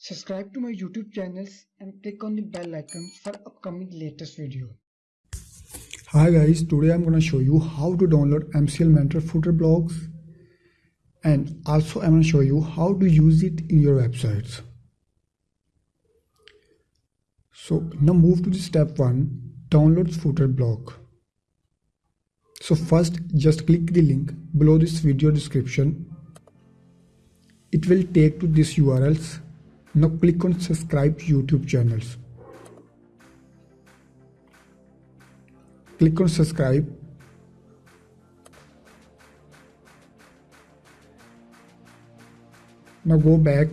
Subscribe to my YouTube channels and click on the bell icon for upcoming latest video. Hi guys, today I'm gonna show you how to download Elementor footer blocks and also I'm gonna show you how to use it in your websites. So now move to the step one, download footer block. So first just click the link below this video description. It will take to this URLs now click on subscribe YouTube channels. Click on subscribe. Now go back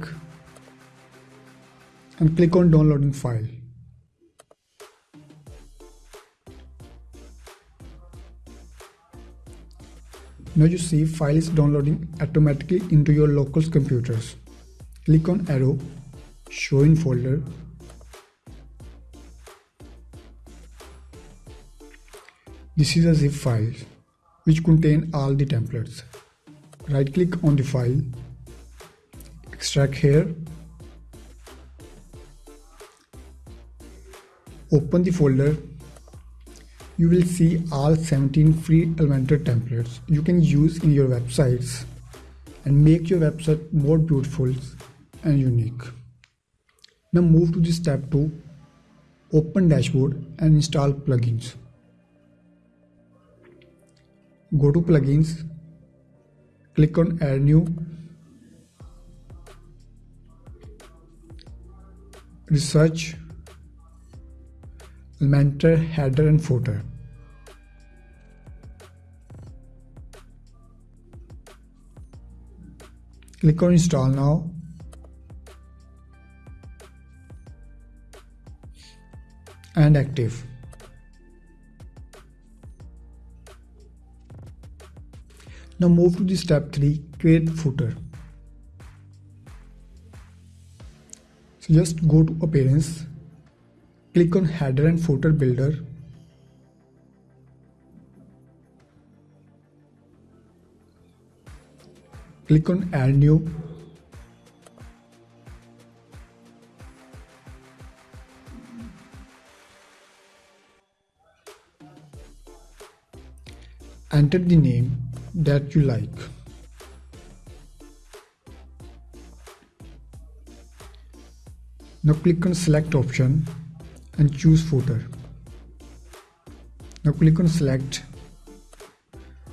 and click on downloading file. Now you see file is downloading automatically into your local computers. Click on arrow show in folder. This is a zip file which contain all the templates. Right click on the file extract here open the folder. You will see all 17 free Elementor templates you can use in your websites and make your website more beautiful and unique. Now move to the step 2, open dashboard and install plugins. Go to plugins, click on add new, research, Elementor header and footer. Click on install now and active. Now move to the step 3 create footer. So just go to appearance, click on header and footer builder. Click on add new enter the name that you like. Now click on select option and choose footer. Now click on select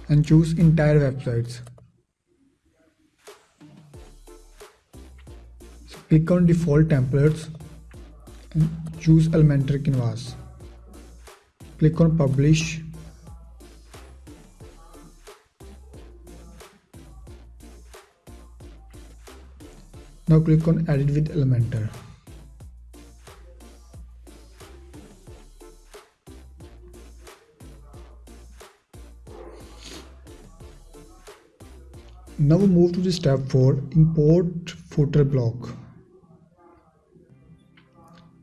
and choose entire websites. So click on default templates and choose Elementor Canvas. Click on publish Now click on edit with Elementor. Now move to the step 4 import footer block.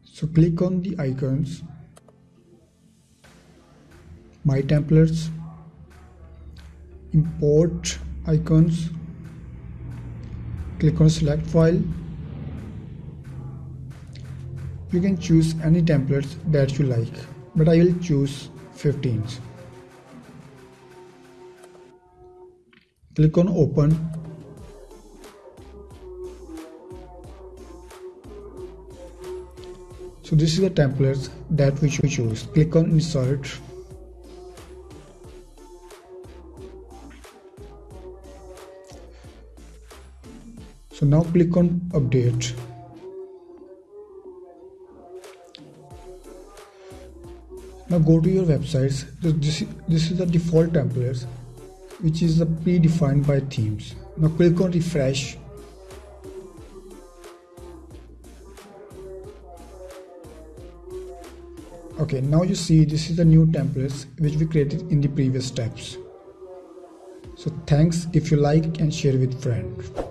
So click on the icons, my templates, import icons click on select file. You can choose any templates that you like but I will choose 15s click on open. So this is the templates that we should choose. Click on insert so now click on update. Now go to your websites. This, this is the default templates which is the predefined by themes. Now click on refresh. Okay now you see this is the new templates which we created in the previous steps. So thanks if you like and share with friends